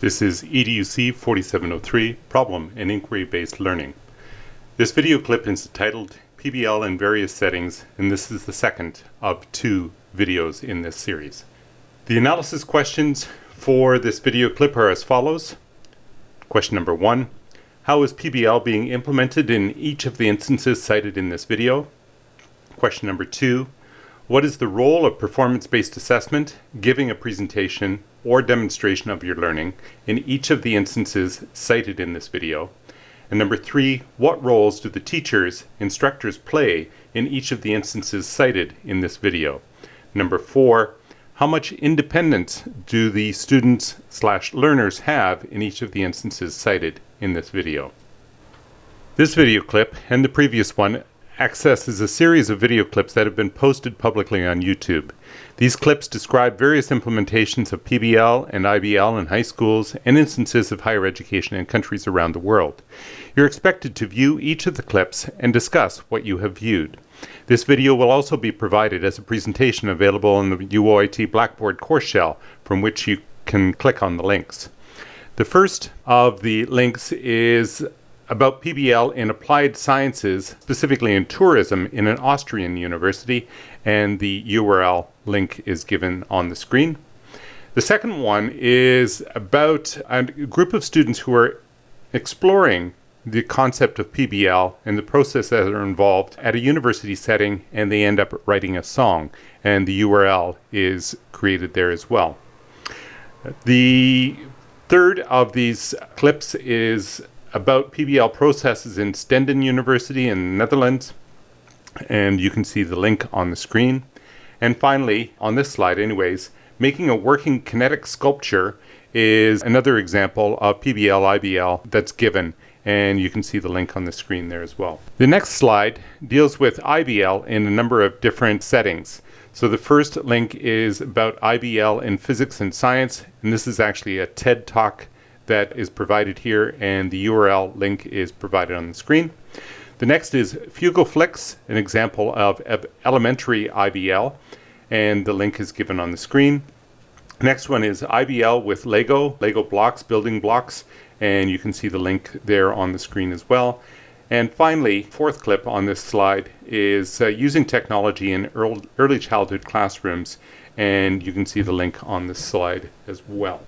This is EDUC 4703, Problem and Inquiry-Based Learning. This video clip is titled PBL in Various Settings, and this is the second of two videos in this series. The analysis questions for this video clip are as follows. Question number one, how is PBL being implemented in each of the instances cited in this video? Question number two, what is the role of performance-based assessment, giving a presentation, or demonstration of your learning in each of the instances cited in this video? And number three, what roles do the teachers, instructors play in each of the instances cited in this video? Number four, how much independence do the students slash learners have in each of the instances cited in this video? This video clip and the previous one accesses a series of video clips that have been posted publicly on YouTube. These clips describe various implementations of PBL and IBL in high schools and instances of higher education in countries around the world. You're expected to view each of the clips and discuss what you have viewed. This video will also be provided as a presentation available in the UOIT Blackboard course shell from which you can click on the links. The first of the links is about PBL in applied sciences, specifically in tourism, in an Austrian university, and the URL link is given on the screen. The second one is about a group of students who are exploring the concept of PBL and the process that are involved at a university setting, and they end up writing a song, and the URL is created there as well. The third of these clips is about PBL processes in Stenden University in the Netherlands. And you can see the link on the screen. And finally, on this slide anyways, making a working kinetic sculpture is another example of PBL IBL that's given and you can see the link on the screen there as well. The next slide deals with IBL in a number of different settings. So the first link is about IBL in physics and science, and this is actually a TED Talk that is provided here and the URL link is provided on the screen. The next is Fugoflix, an example of elementary IBL, and the link is given on the screen. Next one is IBL with Lego, Lego blocks, building blocks, and you can see the link there on the screen as well. And finally, fourth clip on this slide is uh, using technology in early childhood classrooms, and you can see the link on this slide as well.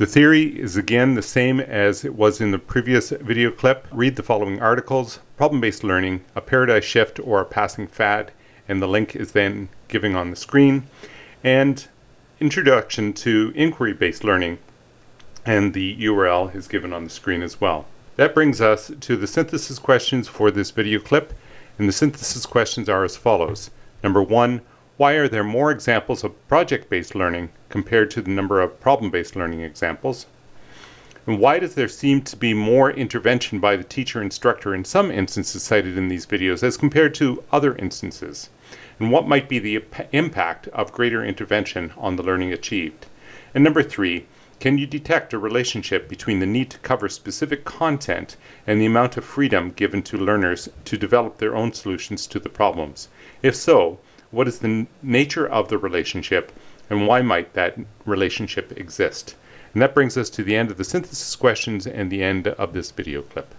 The theory is again the same as it was in the previous video clip. Read the following articles, problem-based learning, a paradigm shift or a passing fad, and the link is then giving on the screen, and introduction to inquiry-based learning, and the URL is given on the screen as well. That brings us to the synthesis questions for this video clip, and the synthesis questions are as follows. Number one, why are there more examples of project-based learning compared to the number of problem-based learning examples? And why does there seem to be more intervention by the teacher instructor in some instances cited in these videos as compared to other instances? And what might be the impact of greater intervention on the learning achieved? And number three, can you detect a relationship between the need to cover specific content and the amount of freedom given to learners to develop their own solutions to the problems? If so, what is the nature of the relationship, and why might that relationship exist? And that brings us to the end of the synthesis questions and the end of this video clip.